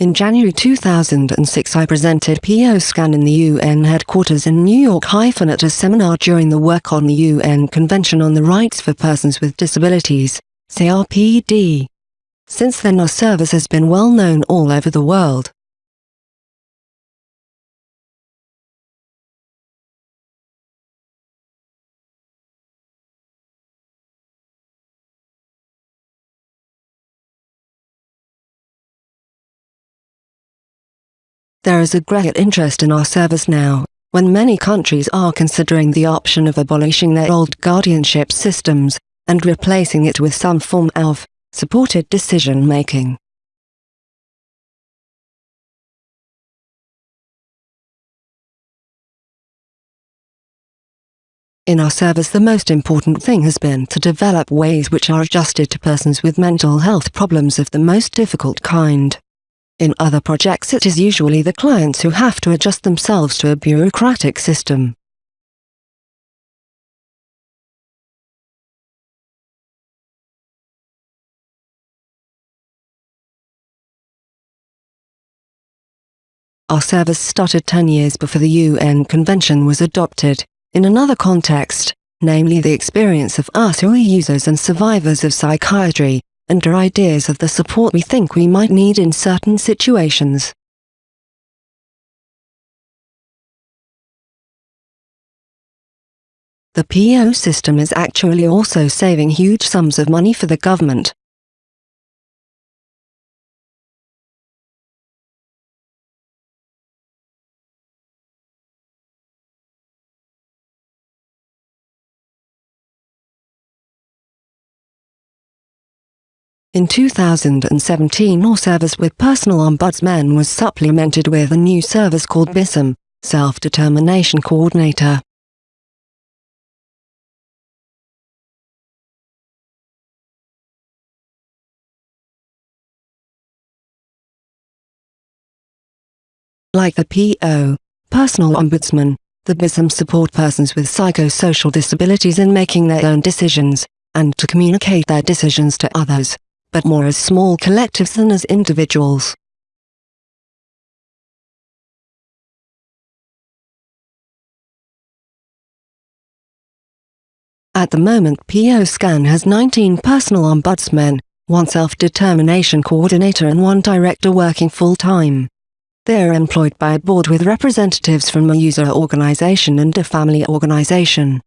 In January 2006 I presented PO-SCAN in the UN headquarters in New York at a seminar during the work on the UN Convention on the Rights for Persons with Disabilities, CRPD. Since then our service has been well known all over the world. There is a great interest in our service now, when many countries are considering the option of abolishing their old guardianship systems, and replacing it with some form of supported decision-making. In our service the most important thing has been to develop ways which are adjusted to persons with mental health problems of the most difficult kind. In other projects it is usually the clients who have to adjust themselves to a bureaucratic system. Our service started 10 years before the UN Convention was adopted, in another context, namely the experience of us who are users and survivors of psychiatry, and our ideas of the support we think we might need in certain situations. The PO system is actually also saving huge sums of money for the government. In 2017 our service with Personal Ombudsman was supplemented with a new service called BISM, Self-Determination Coordinator. Like the PO, Personal Ombudsman, the BISM support persons with psychosocial disabilities in making their own decisions, and to communicate their decisions to others but more as small collectives than as individuals. At the moment PO-SCAN has 19 personal ombudsmen, one self-determination coordinator and one director working full-time. They are employed by a board with representatives from a user organization and a family organization.